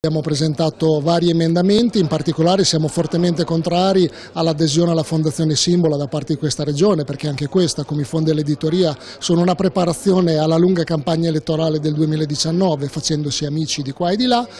Abbiamo presentato vari emendamenti, in particolare siamo fortemente contrari all'adesione alla Fondazione Simbola da parte di questa regione perché anche questa, come i fondi dell'editoria, sono una preparazione alla lunga campagna elettorale del 2019 facendosi amici di qua e di là.